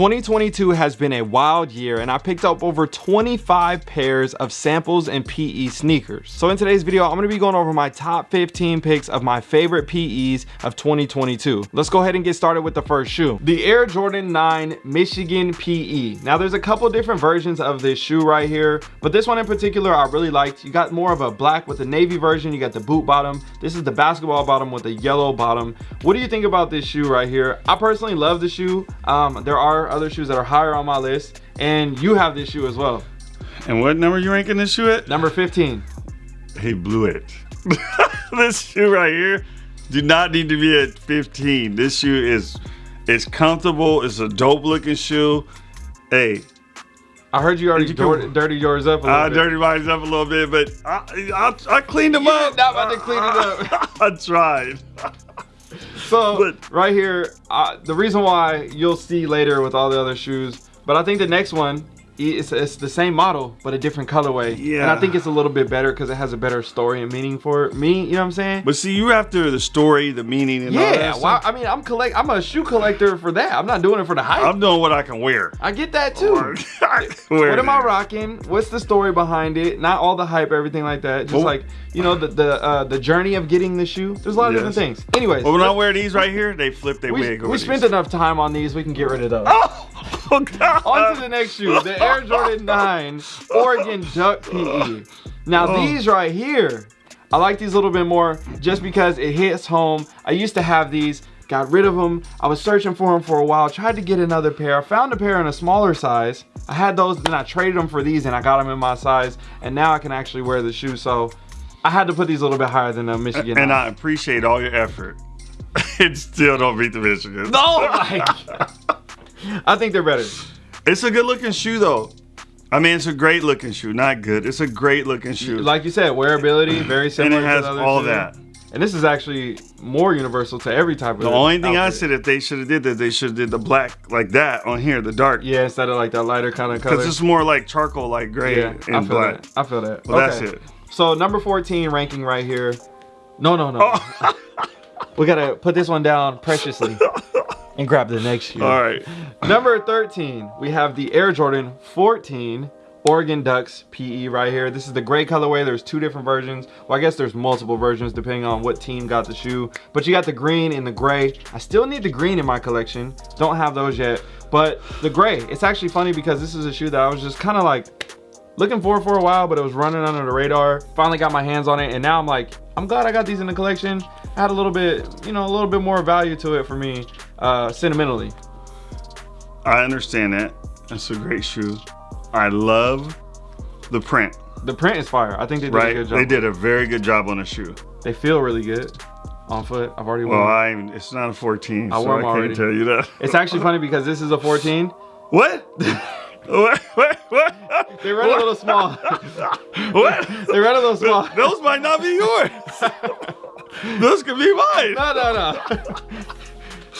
2022 has been a wild year and I picked up over 25 pairs of samples and PE sneakers. So in today's video, I'm gonna be going over my top 15 picks of my favorite PEs of 2022. Let's go ahead and get started with the first shoe. The Air Jordan 9 Michigan PE. Now there's a couple different versions of this shoe right here, but this one in particular I really liked. You got more of a black with the navy version, you got the boot bottom. This is the basketball bottom with the yellow bottom. What do you think about this shoe right here? I personally love the shoe. Um, there are are other shoes that are higher on my list, and you have this shoe as well. And what number you ranking this shoe at? Number 15. He blew it. this shoe right here do not need to be at 15. This shoe is it's comfortable. It's a dope looking shoe. Hey, I heard you already you dirty yours up a little I bit. dirty mine up a little bit, but I, I, I cleaned them you up. Not about to clean it up. I tried. So but, right here, uh, the reason why you'll see later with all the other shoes, but I think the next one it's, it's the same model but a different colorway. Yeah and i think it's a little bit better because it has a better story and meaning for me you know what i'm saying? But see you after the story the meaning and yeah well i mean i'm collect i'm a shoe collector for that. I'm not doing it for the hype. I'm doing what i can wear. I get that too. What am i rocking? What's the story behind it? Not all the hype everything like that. Just well, like you know the the uh, the journey of getting the shoe. There's a lot of yes. different things. Anyways well when i wear these right here they flip their we, wig we spent enough time on these we can get rid of those. Oh! Oh, God. On to the next shoe, the Air Jordan 9 Oregon Duck PE. Now oh. these right here, I like these a little bit more just because it hits home. I used to have these, got rid of them. I was searching for them for a while, tried to get another pair. I found a pair in a smaller size. I had those, then I traded them for these and I got them in my size. And now I can actually wear the shoe. So I had to put these a little bit higher than uh, the Michigan. And 9. I appreciate all your effort. it still don't beat the Michigan. No, I think they're better. It's a good looking shoe though. I mean, it's a great looking shoe. Not good. It's a great looking shoe. Like you said, wearability, very similar. and it has all that. And this is actually more universal to every type of. The only thing outfit. I said if they should have did that, they should have did the black like that on here, the dark. Yeah, instead of like that lighter kind of color. Because it's more like charcoal, like gray yeah, and I feel black. That. I feel that. Well, okay. that's it. So number 14 ranking right here. No, no, no. Oh. we gotta put this one down preciously and grab the next shoe. All right. Number 13, we have the Air Jordan 14 Oregon Ducks PE right here. This is the gray colorway. There's two different versions. Well, I guess there's multiple versions depending on what team got the shoe. But you got the green and the gray. I still need the green in my collection. Don't have those yet. But the gray, it's actually funny because this is a shoe that I was just kind of like looking for for a while, but it was running under the radar. Finally got my hands on it. And now I'm like, I'm glad I got these in the collection. Had a little bit, you know, a little bit more value to it for me uh, sentimentally. I understand that. That's a great shoe. I love the print. The print is fire. I think they did right? a good job. They did a very good job on the shoe. They feel really good on foot. I've already worn. Well, I it's not a 14, I so I can't tell you that. It's actually funny because this is a 14. What? what? What? What? They run what? a little small. what? They run a little small. Those might not be yours. Those could be mine. No, no, no.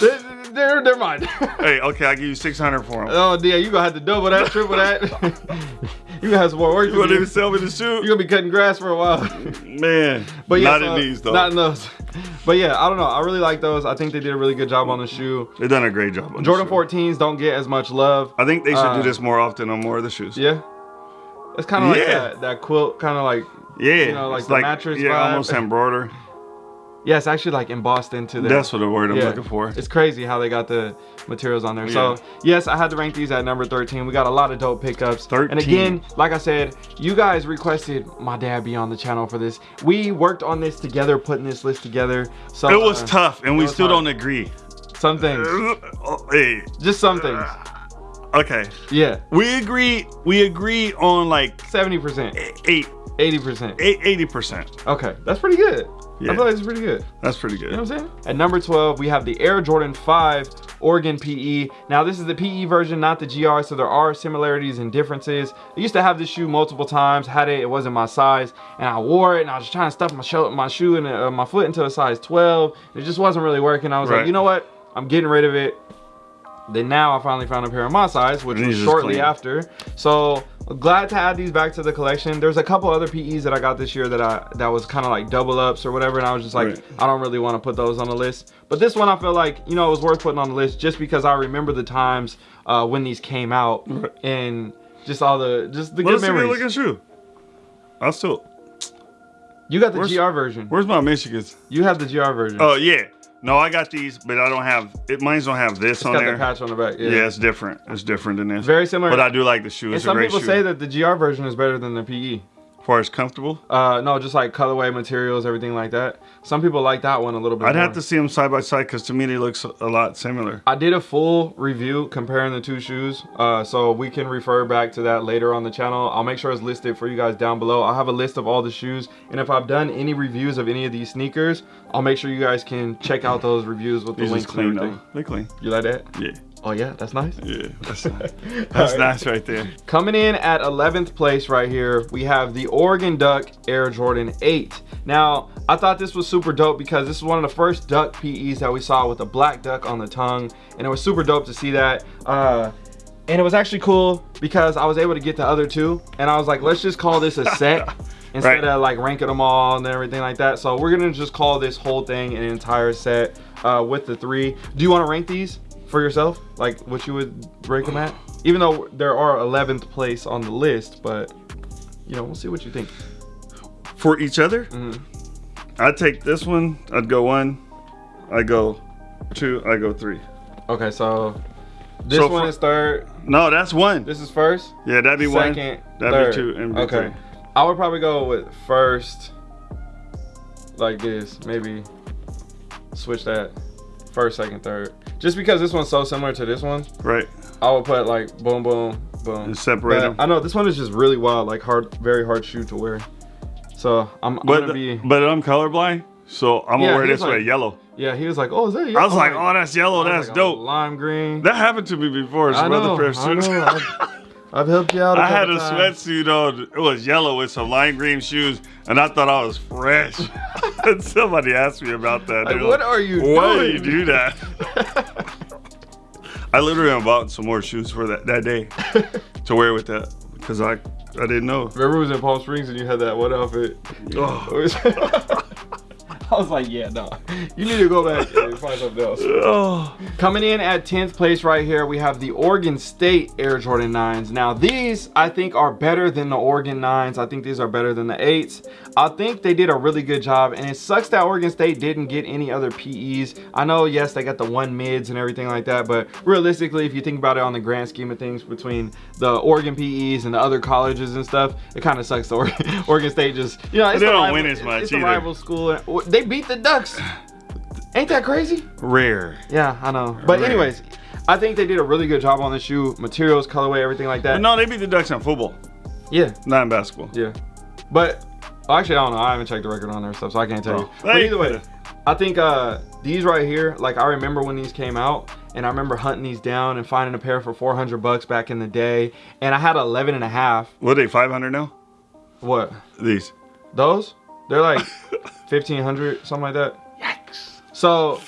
They're, they're mine. hey, okay, I'll give you 600 for them. Oh, yeah, you gonna have to double that, triple that. you gonna have some more work. You gonna even sell me the shoe? You're gonna be cutting grass for a while. Man, but yeah, not so, in these though. Not in those. But yeah, I don't know. I really like those. I think they did a really good job on the shoe. They've done a great job on Jordan 14s don't get as much love. I think they should uh, do this more often on more of the shoes. Yeah. It's kind of yeah. like that, that quilt, kind of like, yeah, you know, like it's the like, mattress Yeah, vibe. almost embroidered. Yeah, it's actually like embossed into there. That's what the word I'm yeah. looking for. It's crazy how they got the materials on there. Yeah. So yes, I had to rank these at number 13. We got a lot of dope pickups. 13. And again, like I said, you guys requested my dad be on the channel for this. We worked on this together, putting this list together. So it was uh, tough, and we still hard. don't agree. Some things. hey. Just some things. Okay. Yeah. We agree. We agree on like 70%. Eight. 80%. 80%. Okay, that's pretty good. Yeah. I feel like it's pretty good. That's pretty good. You know what I'm saying? At number 12, we have the Air Jordan 5 Oregon PE. Now, this is the PE version, not the GR, so there are similarities and differences. I used to have this shoe multiple times, had it, it wasn't my size, and I wore it, and I was trying to stuff my, show, my shoe and uh, my foot into a size 12. It just wasn't really working. I was right. like, you know what? I'm getting rid of it. Then now I finally found a pair of my size, which was shortly after. So glad to add these back to the collection. There's a couple other PEs that I got this year that I that was kind of like double ups or whatever, and I was just like, Right. I don't really want to put those on the list. But this one I feel like you know it was worth putting on the list just because I remember the times uh, when these came out Right. and just all the just the good that's a good memories. looking shoe. I'll still. You got the Where's- GR version. Where's my Michigans? You have the GR version. Oh yeah. No, I got these, but I don't have. It mine's don't have this it's on got there. the patch on the back. Yeah, yeah. it's different. It's different than this. very similar. But I do like the shoe. and It's a some great people shoe. say that the GR version is better than the PE. Far as comfortable, Uh, no, just like colorway materials, everything like that. Some people like that one a little bit. I'd more. have to see them side by side because to me they look a lot similar. I did a full review comparing the two shoes, uh, so we can refer back to that later on the channel. I'll make sure it's listed for you guys down below. I'll have a list of all the shoes, and if I've done any reviews of any of these sneakers, I'll make sure you guys can check out those reviews with the These is links and clean everything. though. They clean. You like that? Yeah. Oh yeah, that's nice. Yeah. That's nice. That's right. nice right there. Coming in at 11th place right here, we have the Oregon Duck Air Jordan 8. Now, I thought this was super dope because this is one of the first duck PEs that we saw with a black duck on the tongue, and it was super dope to see that. Uh, and it was actually cool because I was able to get the other two, and I was like, let's just call this a set instead Right. of like ranking them all and everything like that. So we're gonna just call this whole thing an entire set uh, with the three. Do you want to rank these for yourself? Like what you would rank them at? Even though there are 11th place on the list, but you know, we'll see what you think. For each other, Mhm. I'd take this one. I'd go one. I go two. I go three. Okay, so this So one for- is third. No, that's one. This is first. yeah, that'd be one. second, That'd third. be two. And be okay, three. I would probably go with first, like this. Maybe switch that first, second, third. Just because this one's so similar to this one, Right. I would put like boom, boom, boom. And separate But them. I know this one is just really wild, like hard, very hard shoe to wear. So I'm, I'm But gonna be. but I'm colorblind, so I'm Yeah, gonna wear this way, yellow. Yeah, he was like, "Oh, is that?" I was like, oh, that's yellow. That's like, oh, dope. "Oh, Lime green. That happened to me before. I Some other know. of I know. I've, helped you out. I I had a sweatsuit on. It was yellow with some lime green shoes, and I thought I was fresh. and somebody asked me about that. Like, what are you Why doing? do you do that? I literally bought some more shoes for that that day to wear with that because I I didn't know. Remember, it was in Palm Springs and you had that one outfit. Oh. I was like, yeah, no. You need to go back and find something else. Oh, Coming in at 10th place right here, we have the Oregon State Air Jordan 9s. Now, these I think are better than the Oregon 9s. I think these are better than the 8s. I think they did a really good job, and it sucks that Oregon State didn't get any other PEs. I know, yes, they got the one mids and everything like that, but realistically, if you think about it on the grand scheme of things between the Oregon PEs and the other colleges and stuff, it kind of sucks. The Oregon, State just, you know, it's they don't win as much It's a either. rival school. They beat the Ducks. Ain't that crazy? rare. Yeah, I know. But Rare. anyways, I think they did a really good job on the shoe, materials, colorway, everything like that. But no, they beat the Ducks in football, Yeah, not in basketball. yeah. But well, actually, I don't know. I haven't checked the record on their stuff, so I can't tell you. Oh. But either way, I think uh, these right here, like I remember when these came out, and I remember hunting these down and finding a pair for 400 bucks back in the day, and I had 11 and a half. What are they? Five hundred now? What? These. Those? They're like 1500, something like that. Yikes. So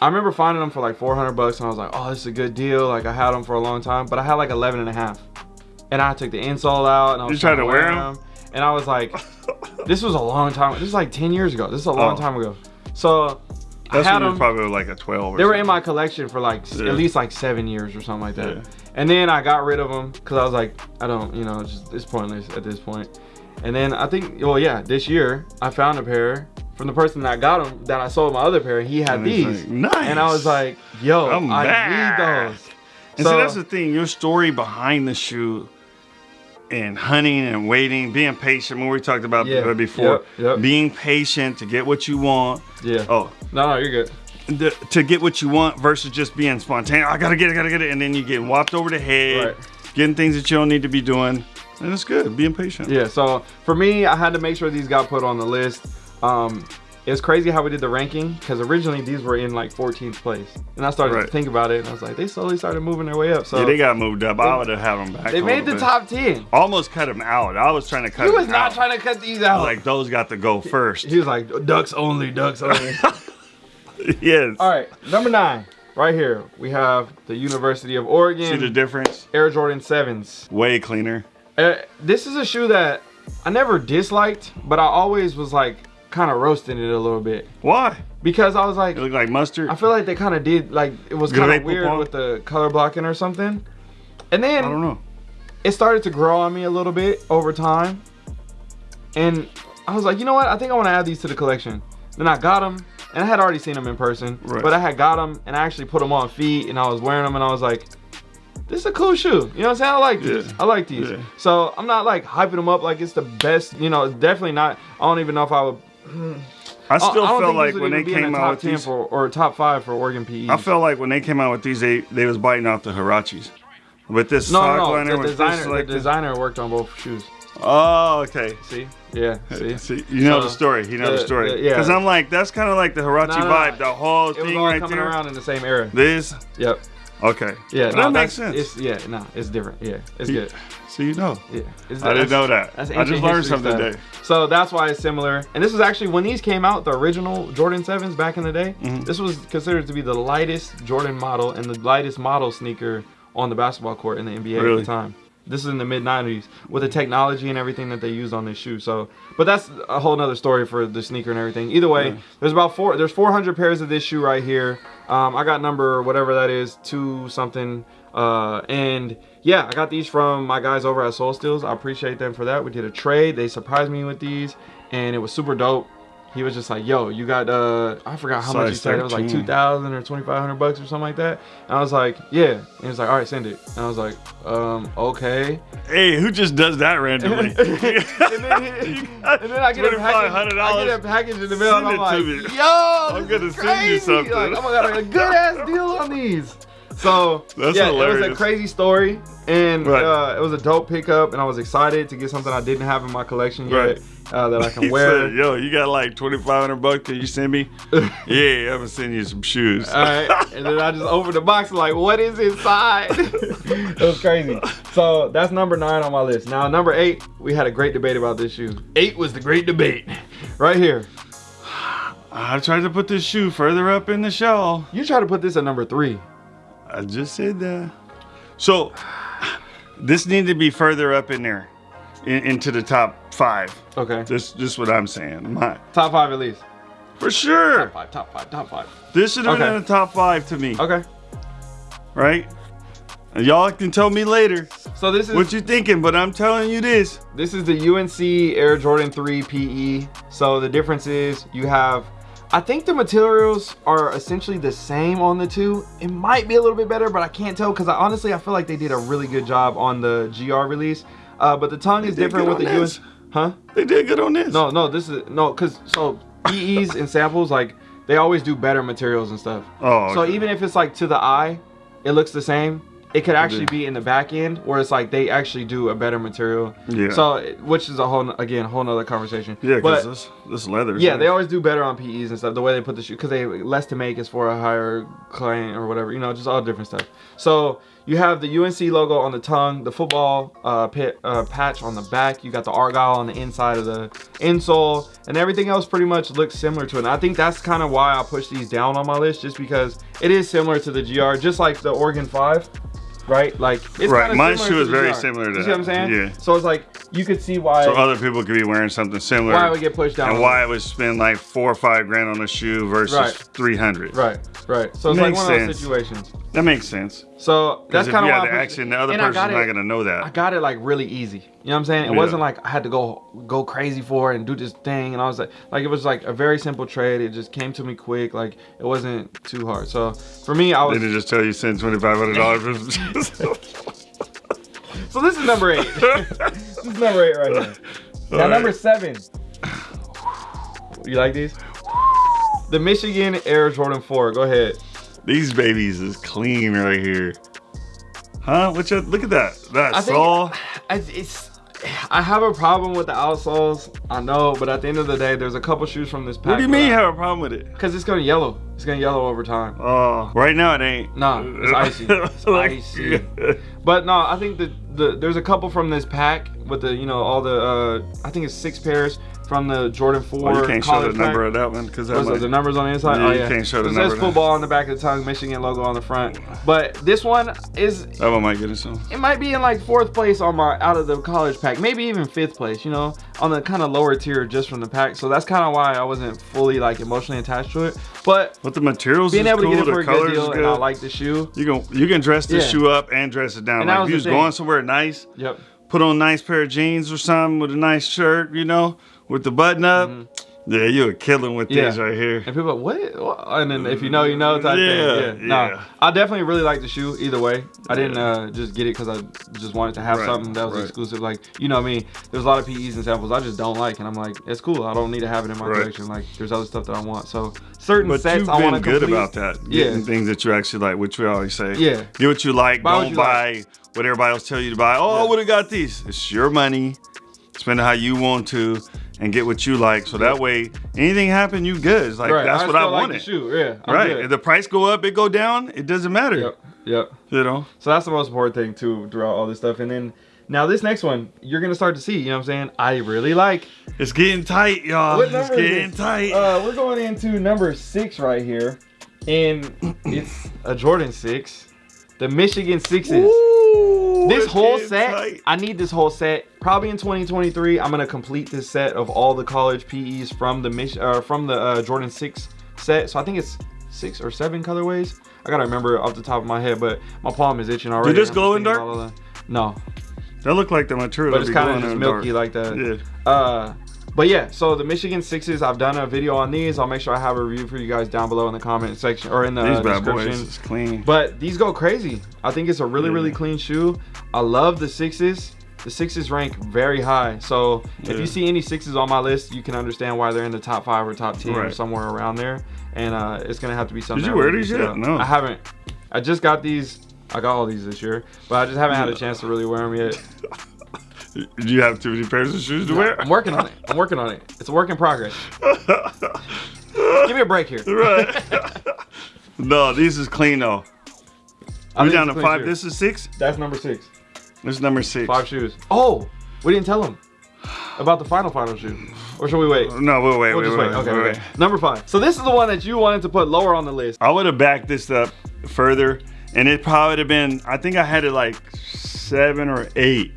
I remember finding them for like 400 bucks and I was like, oh, this is a good deal. Like I had them for a long time, but I had like 11 and a half. And I took the insole out and I was You tried trying to wear them. And I was like, this was a long time. This is like 10 years ago. This is a long Oh. time ago. So That's I had them. probably like a twelve. Or They were in my collection for like Yeah. at least like seven years or something like that. Yeah. And then I got rid of them because I was like, I don't, you know, it's just it's pointless at this point. And then I think, well, yeah, this year I found a pair from the person that got them that I sold my other pair. and He had And these, like, "Nice." and I was like, yo, I'm I back. need those. And So- see, that's the thing. Your story behind the shoe, and hunting and waiting, being patient. When we talked about Yeah. before, Yep, yep. being patient to get what you want. Yeah. Oh, No, no, you're good. The, to get what you want versus just being spontaneous. I gotta get it, gotta get it, and then you get whopped over the head, Right. getting things that you don't need to be doing. And it's good, being patient. Yeah, so for me, I had to make sure these got put on the list. Um, it's crazy how we did the ranking because originally these were in like 14th place, and I started Right. to think about it, and I was like, they slowly started moving their way up. So Yeah, they got moved up. I would have had them back. they made the bit. top 10. Almost cut them out. I was trying to cut. He was not out. trying to cut these out. Like those got to go first. he was like, ducks only, ducks only. yes. All right, number nine, right here, we have the University of Oregon. See the difference? Air Jordan 7s. Way cleaner. Uh, this is a shoe that I never disliked, but I always was like kind of roasting it a little bit Why? because I was like, It looked like mustard. I feel like they kind of did like it was kind of weird with the color blocking or something. And then I don't know. it started to grow on me a little bit over time. And I was like, you know what? I think I want to add these to the collection. Then I got them, and I had already seen them in person. Right. But I had got them, and I actually put them on feet, and I was wearing them, and I was like, this is a cool shoe. You know what I'm saying? I like these. Yeah. I like these. Yeah. So I'm not like hyping them up like it's the best. You know, it's definitely not. I don't even know if I would. I still I felt like when they even be in came the out with 10 these, for, or top five for Oregon PE. I felt like when they came out with these, they they was biting off the Huaraches. With this no, sock no, liner. The with designer, this the like this. designer worked on both shoes. Oh, okay. See? Yeah. See? See, you know So, the story. You know the, the- story. the- yeah. Because I'm like, that's kind of like the Huarache No, no, no. vibe. The whole It was thing all right coming there. around in the same era. This, Yep. okay. Yeah. that makes sense. It's, yeah. No, it's different. Yeah. It's You- good. So you know. Yeah. It's, I didn't know that. that's I just learned something stuff. today. So that's why it's similar. And this was actually when these came out, the original Jordan 7s back in the day. Mm-hmm. This was considered to be the lightest Jordan model and the lightest model sneaker on the basketball court in the NBA at the time. This is in the mid 90s with the technology and everything that they used on this shoe. So, but that's a whole nother story for the sneaker and everything. Either way, Yeah. there's about four. There's 400 pairs of this shoe right here. Um, I got number whatever that is, two something. Uh, and yeah, I got these from my guys over at Soul Steals. I appreciate them for that. We did a trade. They surprised me with these, and it was super dope. He was just like, "Yo, you got uh, I forgot how much he Size said. It was like two thousand or twenty five hundred bucks or something like that." And I was like, "Yeah." And he was like, "All right, send it." And I was like, "Um, okay." Hey, who just does that randomly? and, then, he- and then I get a package. I get a package in the mail, and I'm like, me. "Yo, I'm gonna is send you crazy. something. Like, oh my god, I got a good ass deal on these." So That's yeah, it was a crazy story, and Right. uh, it was a dope pickup, and I was excited to get something I didn't have in my collection yet Right. uh, that I can wear. said, "Yo, you got like 2,500 bucks? Can you send me?" yeah, I'm gonna send you some shoes. All right, and then I just opened the box and like, what is inside? it was crazy. So that's number nine on my list. Now number eight, we had a great debate about this shoe. Eight was the great debate, right here. I tried to put this shoe further up in the shell. You try to put this at number three. I just said that. So this needed to be further up in there, in, into the top five. Okay, This, this is what I'm saying. My, top five at least. for sure. Top five, top five, top five. This should have been in the top five to me, Okay, right? Y'all can tell me later so this is what you're thinking, but I'm telling you this. This is the UNC Air Jordan 3 PE. So the difference is you have, I think the materials are essentially the same on the two. It might be a little bit better, but I can't tell because I honestly I feel like they did a really good job on the GR release. Uh, but the tongue is different with the this. Huh? They did good on this. No, no, this is no, cause so PEs and samples like they always do better materials and stuff. Oh, So even if it's like to the eye, it looks the same. It could actually be in the back end, where it's like they actually do a better material. Yeah. So, which is a whole again, whole nother conversation. yeah, because but this this leather. yeah, they always do better on PEs and stuff. The way they put the shoe, because they less to make is for a higher client or whatever. You know, just all different stuff. So you have the UNC logo on the tongue, the football uh, pit, uh, patch on the back. You got the Argyle on the inside of the insole, and everything else pretty much looks similar to it. And I think that's kind of why I push these down on my list, just because it is similar to the GR, just like the Oregon Five. Right, like it's Right, my shoe is very similar to You see what I'm that. saying? Yeah. So it's like you could see why So other people could be wearing something similar. why it would get pushed down. and why I would spend like four or five grand on a shoe versus Right. three hundred. Right, right. So it's Makes like one of those situations. That makes sense. So that's kind of why the action, the other person's not gonna know that. I got it like really easy. You know what I'm saying? It Yeah. wasn't like I had to go go crazy for it and do this thing. And I was like, like it was like a very simple trade. It just came to me quick. Like it wasn't too hard. So for me, I They was. didn't just tell you send twenty five hundred dollars. So this is number eight. this is number eight right here. Now right. number seven. You like these? The Michigan Air Jordan 4. Go ahead. These babies is clean right here. Huh? What you look at that? That I think saw. I- it's I have a problem with the outsoles. I know, but at the end of the day, there's a couple shoes from this pack. What do you mean you have a problem with it? Because it's gonna yellow. It's gonna yellow over time. Oh, right now it ain't. Nah, it's icy. It's icy. But no, I think that the there's a couple from this pack with the you know all the uh I think it's six pairs from the Jordan Four. Oh, you can't show the college number of that one because that might- the numbers on the inside? Yeah, oh you yeah. can't show the It number says football on the back of the tongue, Michigan logo on the front. But this one is that one might get some. it might be in like fourth place on my out of the college pack, maybe even fifth place. You know, on the kind of lower tier just from the pack. So that's kind of why I wasn't fully like emotionally attached to it. But But the materials being able cool. to get it for a good deal, good. I like the shoe. you can you can dress this Yeah. shoe up and dress it down. And like if you the was going somewhere nice, Yep. put on a nice pair of jeans or something with a nice shirt, you know, with the button up. Yeah, you were killing with. Yeah. these right here. And people are like, what? What? And then if you know, you know type Yeah, thing. Yeah. yeah. Nah, I definitely really like the shoe either way. I didn't uh, just get it because I just wanted to have Right, something that was right. exclusive. Like, you know I mean, there's a lot of PEs and samples I just don't like. And I'm like, it's cool. I don't need to have it in my Right. collection. Like, there's other stuff that I want. So certain But sets I want been to good complete. about that. Yeah. Getting things that you actually like, which we always say. Yeah. Get what you like. Buy don't you buy what everybody else tell you to buy. Oh, Yeah. I would have got these. It's your money. Spend it how you want to and get what you like. So that way, anything happen, you good. It's like Right. that's I what I like wanted. Yeah. I'm right. good. If the price go up, it go down, it doesn't matter. Yep. Yep. You know? So that's the most important thing too throughout all this stuff. And then now this next one, you're gonna start to see. You know what I'm saying? I really like. It's getting tight, y'all. What It's number getting tight. Uh, we're going into number six right here, and it's a Jordan six, the Michigan sixes. Ooh, This whole set, tight. I need this whole set. Probably in 2023, I'm gonna complete this set of all the college PEs from the Mich- uh, from the uh, Jordan six set. So I think it's six or seven colorways. I gotta remember off the top of my head, but my palm is itching already. this I'm glow in dark? about all the- No, That look like the material. but it's kind of just milky dark. like that. Yeah. Uh, but yeah, so the Michigan Sixes, I've done a video on these. I'll make sure I have a review for you guys down below in the comment section or in the These bad description. boys is clean. But these go crazy. I think it's a really, Yeah. really clean shoe. I love the sixes. The sixes rank very high. So if you see any sixes on my list, you can understand why they're in the top five or top ten or somewhere around there. And uh, it's gonna have to be something. Did you wear these yet? up. No. I haven't. I just got these. I got all these this year, but I just haven't had a chance to really wear them yet. Do you have too many pairs of shoes to wear? I'm working on it. I'm working on it. It's a work in progress. Give me a break here. right. no, these is clean though. I We think down to five. This is six. That's number six. This is number six. Five shoes. Oh, we didn't tell them about the final final shoe. Or should we wait? Uh, no, we'll wait. We'll wait, just wait, wait. Okay, wait, okay. wait. Number five. So this is the one that you wanted to put lower on the list. I would have backed this up further, and it probably would have been. I think I had it like seven or eight.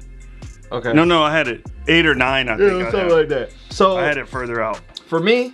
Okay. No, no, I had it eight or nine. I think Yeah, I, something had. like that. So I had it further out. for me,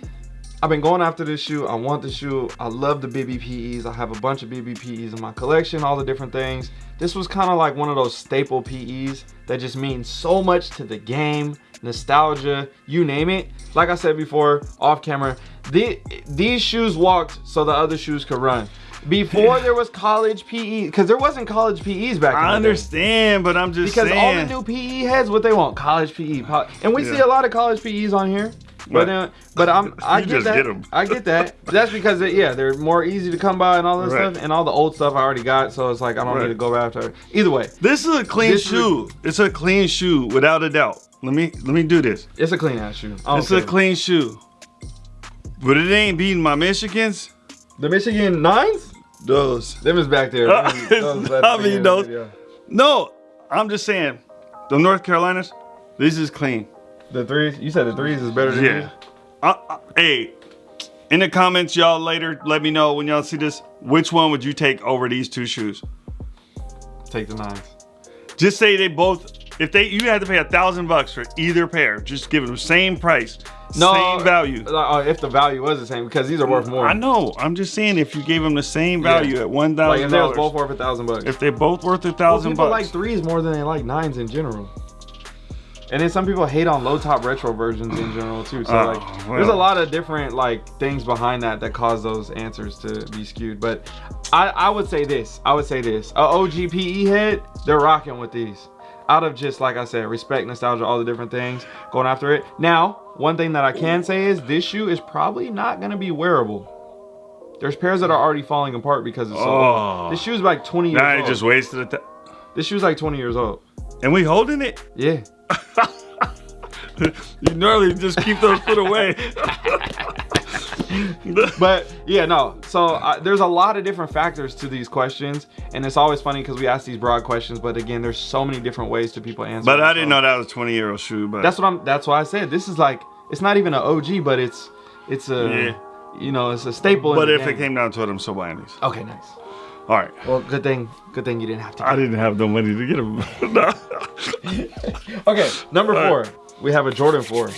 I've been going after this shoe. I want the shoe. I love the BBPEs. I have a bunch of BBPEs in my collection, all the different things. This was kind of like one of those staple PEs that just mean so much to the game, nostalgia, you name it. Like I said before, off camera, the, these shoes walked so the other shoes could run. Before there was college PE, because there wasn't college PEs back I understand, but I'm just Because saying. all the new PE heads, what they want, college PE, and we see a lot of college PEs on here. But but uh, I'm I get just that. get 'em. I get that. That's because they, yeah, they're more easy to come by and all that Right. stuff, and all the old stuff I already got. So it's like I don't Right. need to go after. it. Either way, This is a clean This is- shoe. It's a clean shoe, without a doubt. Let me let me do this. it's a clean ass shoe. I It's a clean shoe, but it ain't beating my Michigans. the Michigan nines. Those. Them is back there. Uh, those it's left not at the me, end of the those. video. No, I'm just saying. The North Carolinas, this is clean. The threes. You said the threes is better than Yeah. Uh, uh, hey, in the comments, y'all later, let me know when y'all see this. Which one would you take over these two shoes? Take the nines. Just say they both. If they, you had to pay a thousand bucks for either pair. Just give them the same price, No same value. Uh, if the value was the same, because these are worth more. I know. I'm just saying if you gave them the same value at one Like thousand if they was both worth a thousand bucks. If they both worth a Well, thousand people bucks. like threes more than they like nines in general. And then some people hate on low top retro versions in general too. So Oh, like, there's a lot of different like things behind that that cause those answers to be skewed. But I I would say this. I would say this. A OGPE head, they're rocking with these. Out of just like I said, respect, nostalgia, all the different things, going after it. Now, one thing that I can say is this shoe is probably not gonna be wearable. There's pairs that are already falling apart because it's so Oh. old. This shoe's like 20 years Nah, old. it just wasted th- This shoe's like 20 years old. And we holding it? Yeah. you normally just keep those put away. but yeah, no. So uh, there's a lot of different factors to these questions, and it's always funny because we ask these broad questions, but again, there's so many different ways to people answer. but I didn't so know that was 20 year old shoe. But That's what I'm. That's why I said this is like it's not even an OG, but it's it's a Yeah. you know it's a staple. but in the if it came down to it, I'm so buying these. okay, nice. All right. Well, good thing good thing you didn't have to. I didn't have the money to get them. no. Okay, number All four, right. we have a Jordan Four.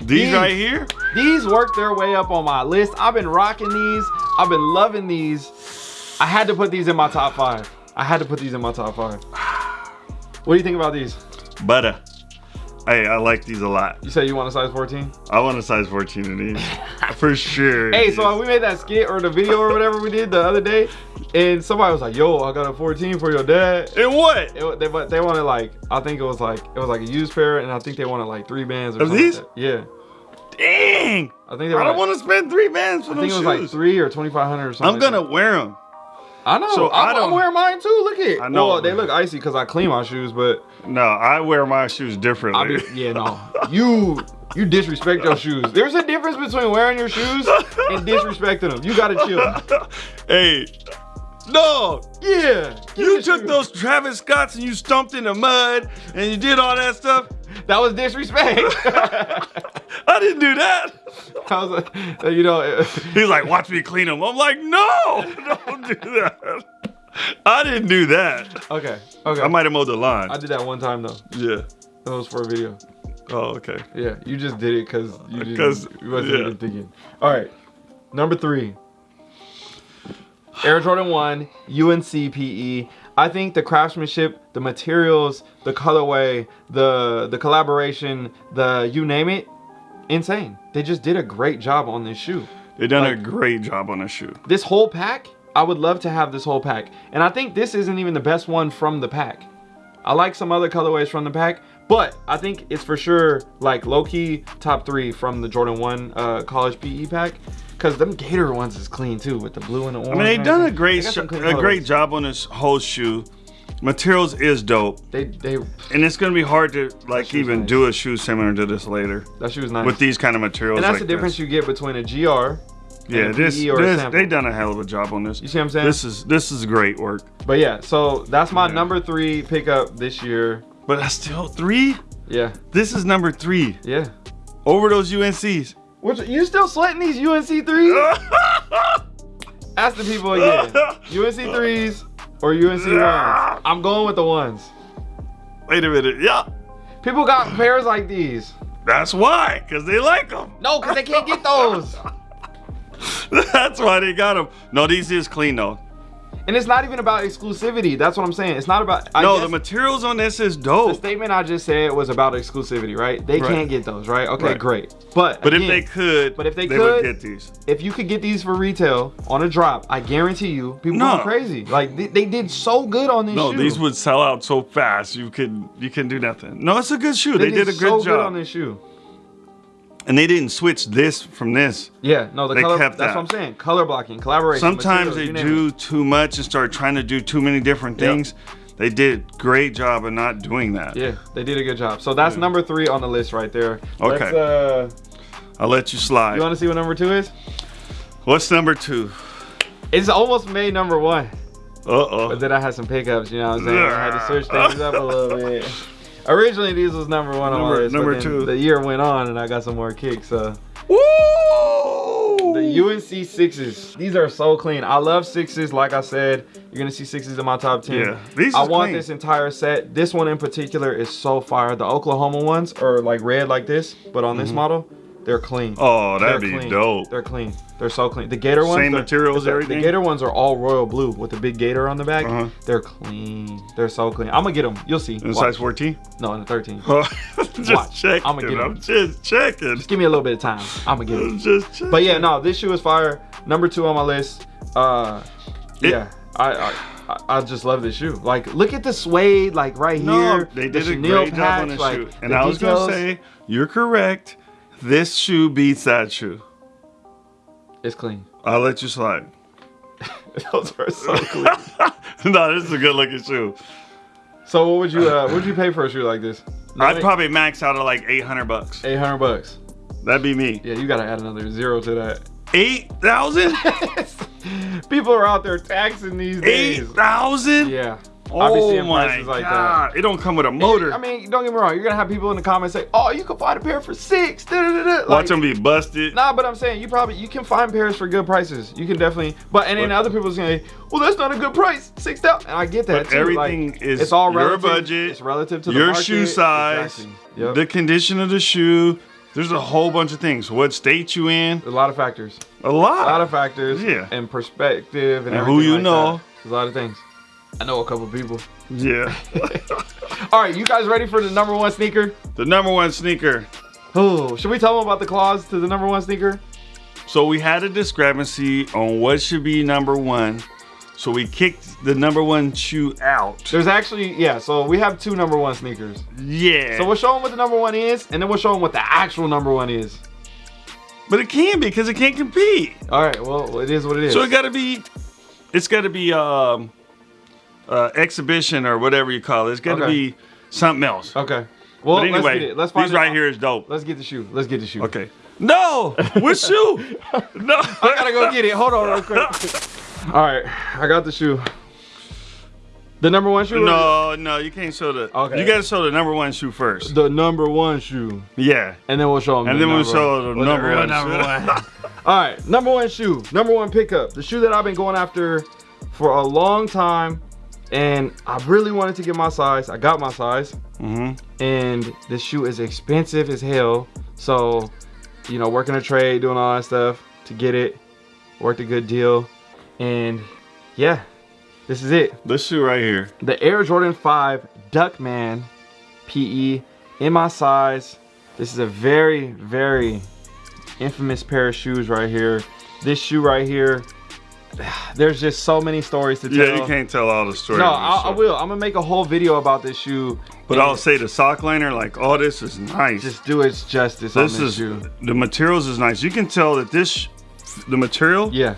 These These- right here. These worked their way up on my list. I've been rocking these. I've been loving these. I had to put these in my top five. I had to put these in my top five. What do you think about these? Butter. Hey, I like these a lot. You said you want a size 14? I want a size 14 in these. For sure. Hey, so we made that skit or the video or whatever we did the other day, and somebody was like, "Yo, I got a 14 for your dad." And what? It, they, but they wanted like, I think it was like, it was like a used pair, and I think they wanted like three bands or Of something. these? Like. Yeah, Dang. I think they I don't Like, want to spend three bands for I think it was shoes. like three or 2,500 or something. I'm gonna wear them. I know. so I I'm, don't- I'm wearing mine too. Look at. I know. Well, they look icy because I clean my shoes, but No, I wear my shoes I differently. mean, yeah, no. You you disrespect your shoes. There's a difference between wearing your shoes and disrespecting them. You gotta chill. hey, no, Yeah. you took shoes. those Travis Scotts and you stumped in the mud and you did all that stuff. That was disrespect. I didn't do that. I was like, you know, He's like, watch me clean them. I'm like, no, don't do that. I didn't do that. okay, okay. I might have mowed the lawn. I did that one time though. yeah. That was for a video. Oh, okay. Yeah, you just did it because you you wasn't yeah. even thinking. All right, number three. Air Jordan One UNC PE. I think the craftsmanship, the materials, the colorway, the the collaboration, the you name it, insane. They just did a great job on this shoe. They done a great job on the shoe. This whole pack, I would love to have this whole pack. And I think this isn't even the best one from the pack. I like some other colorways from the pack, but I think it's for sure like low key top three from the Jordan 1 uh, college PE pack. Cause them Gator ones is clean too with the blue and the orange. I mean, they and done a great, They got sh- some clean a great job on this whole shoe. Materials is dope, They they and it's gonna be hard to like even nice. do a shoe similar to this later that shoe is nice. with these kind of materials. and that's like the difference This. you get between a GR. Yeah, this, sample. they done a hell of a job on this. You see what I'm saying? This is this is great work, but yeah, so that's my Yeah. number three pickup this year. but that's still three. Yeah, This is number three yeah. over those UNCs. Which you still sweating these UNC threes? Ask the people again. UNC threes or UNC ones? I'm going with the ones. Wait a minute, yeah, People got pairs like these. that's why, cause they like them. No, because they can't get those. That's why they got them. No, these is clean though. And it's not even about exclusivity. That's what I'm saying. It's not about. I no, the materials on this is dope. the statement I just said was about exclusivity, right? They Right. can't get those, right? Okay, Right. great. But But again, if they could, but if they would could- get these. if you could get these for retail on a drop, I guarantee you, people No. go crazy. Like they, they did so good on this No, shoe. these would sell out so fast you could you can do nothing. No, it's a good shoe. They, did, a so good good on this shoe. And they didn't switch this from this. Yeah, no, the They color. kept that's that. what I'm saying. Color blocking, collaboration. Sometimes they do it. too much and start trying to do too many different Yep. things. They did a great job of not doing that. Yeah, they did a good job. So that's number three on the list right there. Okay. Uh, I'll let you slide. you want to see what number two is? What's number two? It's almost made number one, Uh oh. but then I had some pickups. You know what I'm saying? I had to switch things up a little bit. Originally, these was number one on my Number- list, number but two. the year went on and I got some more kicks. So Woo! the UNC sixes, these are so clean. I love sixes. Like I said, you're gonna see sixes in my top ten. Yeah, these I want clean. this entire set. This one in particular is so fire. The Oklahoma ones are like red like this, but on this mm-hmm. model, they're clean. Oh, that'd They're be clean. dope. They're clean. They're so clean. The Gator ones, Same materials, the- everything? The Gator ones are all royal blue with the big Gator on the back. Uh-huh. They're clean. They're so clean. I'm gonna get them. You'll see. In Watch. size 14? No, in the 13. just Watch. checking. I'ma get 'em. I'm just checking. Just give me a little bit of time. I'm gonna get them. Just checking. But yeah, no, this shoe is fire. Number two on my list. Uh, It- yeah, I, I I- just love this shoe. Like, look at the suede, like right No, here. they the did a chenille great job on this like, shoe. And the I was details. gonna say, you're correct. This shoe beats that shoe. it's clean. I'll let you slide. Those are so clean. no, this is a good looking shoe. so, what would you uh, what would you pay for a shoe like this? I'd probably max out at like 800 bucks. 800 bucks. That'd be me. Yeah, you gotta add another zero to that. 8,000? People are out there taxing these days. 8,000? Yeah. Oh my prices like that. god. It don't come with a motor. I mean, don't get me wrong. You're gonna have people in the comments say, "Oh, you can find a pair for six. Da, da, da. Watch Like, them be busted. Nah, but I'm saying you probably you can find pairs for good prices. You can definitely. But and then But- other people say, "Well, that's not a good price. Six thousand. And I get that But too. everything like, is it's all relative. your budget, It's relative to the Your market. shoe size, Exactly. Yep. the condition of the shoe. There's a whole bunch of things. What state you in? a lot of factors. A lot. A lot of factors. Yeah. And perspective and, And who you like know. that. There's a lot of things. I know a couple people. yeah. All right, you guys ready for the number one sneaker? the number one sneaker. Oh, should we tell them about the clause to the number one sneaker? So we had a discrepancy on what should be number one. So we kicked the number one shoe out. There's actually, yeah, so we have two number one sneakers. Yeah. So we'll show them what the number one is, and then we'll show them what the actual number one is. but it can be because it can't compete. All right, well, it is what it is. So it got to be, it's got to be um, uh, exhibition or whatever you call it. It's got to Okay. be something else. okay. Well, but anyway, let's get it. Let's find these it right out. here is dope. Let's get the shoe. Let's get the shoe. Okay. No, which shoe? No, I gotta go get it. Hold on real quick. All right, I got the shoe. The number one shoe? No, no, you can't show the. Okay. You got to show the number one shoe first. The number one shoe. Yeah. And then we'll show them. And the then we'll show one. the number one number one. All right, number one shoe, number one pickup. The shoe that I've been going after for a long time, and I really wanted to get my size. I got my size, hmm and this shoe is expensive as hell. So, you know, working a trade, doing all that stuff to get it, worked a good deal, and yeah, this is it. This shoe right here. The Air Jordan 5 Duckman PE in my size. This is a very, very infamous pair of shoes right here. This shoe right here, there's just so many stories to tell. Yeah, you can't tell all the stories. No, I, I will. I'm gonna make a whole video about this shoe. But I'll say the sock liner, like, oh, this is nice. just do its justice on this this is shoe. the materials is nice. You can tell that this, the material, Yeah,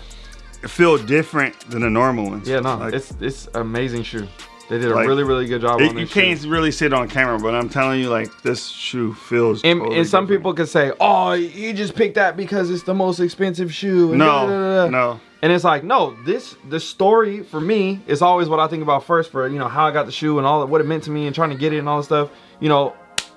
feel different than the normal ones. yeah, no, Like, it's it's amazing shoe. They did a Like, really, really good job it- on you can't shoe. really see it on camera, but I'm telling you, like, this shoe feels. And, totally and some different. people could say, "Oh, you just picked that because it's the most expensive shoe." No, da, da, da, no. And it's like, no, this the story for me is always what I think about first for you know how I got the shoe and all that what it meant to me and trying to get it and all that stuff. You know,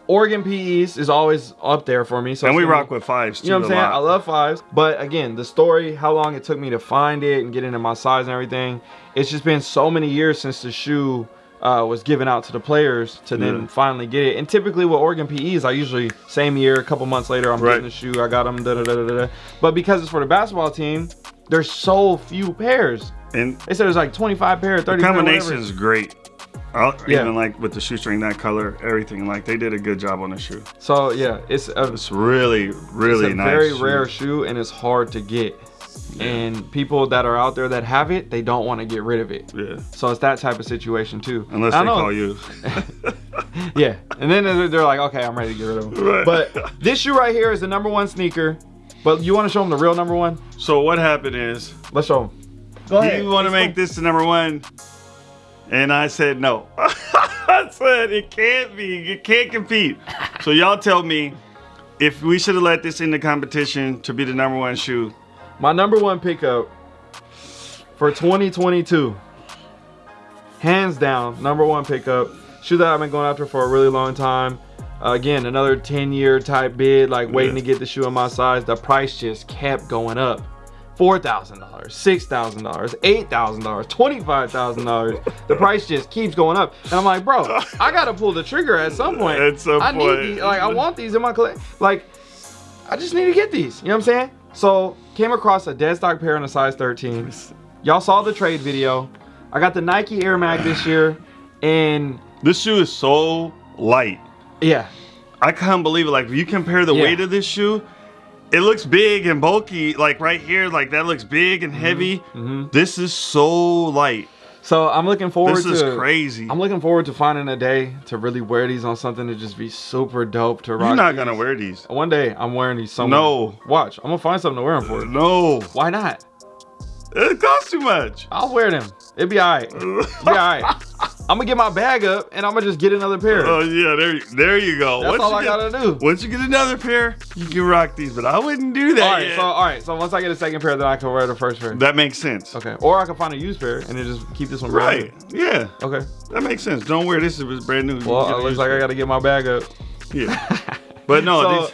Oregon PEs is always up there for me. So And we rock with fives too. You know what I'm saying? lot. I love fives, but again, the story, how long it took me to find it and get into my size and everything. It's just been so many years since the shoe uh, was given out to the players to then Yeah. finally get it. And typically with Oregon PEs, I usually same year, a couple months later, I'm Right. getting the shoe. I got them. Da, da, da, da, da. But because it's for the basketball team, there's so few pairs. And They said there's like 25 pair, 30 the combination whatever. is great. I, Yeah. Even like with the shoestring, that color, everything. Like they did a good job on the shoe. So yeah, it's a, It's really, really it's a nice. very shoe. rare shoe and it's hard to get. And people that are out there that have it, they don't want to get rid of it. Yeah. So it's that type of situation too. Unless I they know- call you. Yeah, and then they're they're like, okay, I'm ready to get rid of them. Right. But this shoe right here is the number one sneaker. But you want to show them the real number one? so what happened is, Let's show them. Go ahead you want to make this the number one, and I said no. I said it can't be. It can't compete. So y'all tell me if we should have let this in the competition to be the number one shoe. My number one pickup for 2022, hands down, number one pickup. Shoe that I've been going after for a really long time. Uh, again, another 10 year type bid, like waiting Yeah. to get the shoe in my size. The price just kept going up. $4,000, $6,000, $8,000, $25,000. The price just keeps going up. And I'm like, bro, I got to pull the trigger at some point. At some I point. need these. Like, I want these in my collection. Like, I just need to get these. You know what I'm saying? So came across a dead stock pair in a size 13. Y'all saw the trade video. I got the Nike Air Mag this year, and This shoe is so light. yeah, I can't believe it. Like, if you compare the Yeah. weight of this shoe, it looks big and bulky. Like right here, like that looks big Mm-hmm. and heavy. This is so light. so I'm looking forward This to. is crazy. I'm looking forward to finding a day to really wear these on something to just be super dope to rock. You're not these. gonna wear these. One day I'm wearing these somewhere. No. Watch, I'm gonna find something to wear them for. No, Why not? it costs too much. I'll wear them. It'd be alright. It'd be alright. I'm gonna get my bag up and I'm gonna just get another pair. Oh yeah, there, there you go. That's once all I get, gotta do. Once you get another pair, you can rock these. But I wouldn't do that. all right, yet. so all right, so once I get a second pair, then I can wear the first pair. that makes sense. Okay, or I can find a used pair and then just keep this one Right. Yeah. Okay. That makes sense. Don't wear this if it's brand new. Well, it looks like to I gotta get my bag up. Yeah. But no, So, these.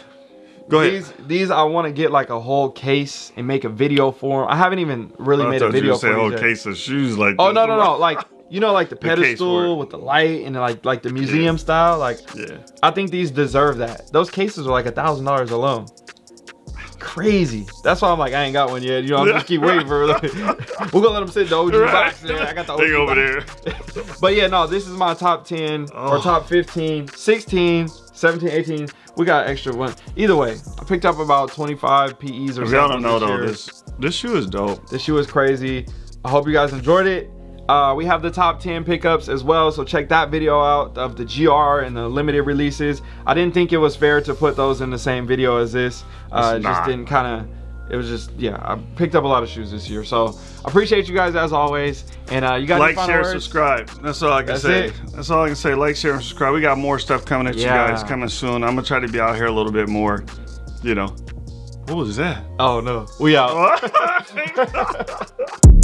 Go ahead. These these I want to get like a whole case and make a video for 'em. I haven't even really I made a you video a for whole yet. case of shoes like. Oh this. no no no! Like you know, like the pedestal it. with the light and like like the museum style. Like Yeah. I think these deserve that. Those cases are like a thousand dollars alone. Crazy. That's why I'm like I ain't got one yet. You know, I'm just keep waiting for. We're gonna let them sit in the OG Right. box there. I got the OG They over box. there. But yeah, no, this is my top 10 or Oh. top 15, 16, 17, 18. We got extra one. Either way, I picked up about 25 PEs or something. y'all don't know though, year. this this shoe is dope. This shoe is crazy. I hope you guys enjoyed it. Uh, we have the top 10 pickups as well, so check that video out of the GR and the limited releases. I didn't think it was fair to put those in the same video as this. Uh, it just didn't kind of. It was just yeah. I picked up a lot of shoes this year, so I appreciate you guys as always. And uh, you got any Like, share, words? subscribe. That's all I can That's say. it. That's all I can say. Like, share, and subscribe. We got more stuff coming at Yeah. you guys coming soon. I'm gonna try to be out here a little bit more. You know. What was that? Oh no, we out.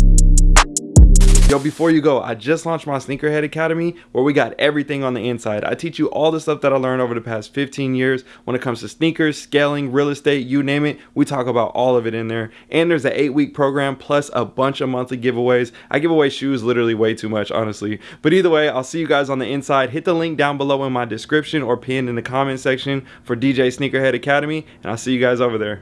Yo, before you go, I just launched my Sneakerhead Academy where we got everything on the inside. I teach you all the stuff that I learned over the past 15 years when it comes to sneakers, scaling, real estate, you name it. We talk about all of it in there. And there's an eight week program plus a bunch of monthly giveaways. I give away shoes literally way too much, honestly. But either way, I'll see you guys on the inside. Hit the link down below in my description or pinned in the comment section for DJ Sneakerhead Academy. And I'll see you guys over there.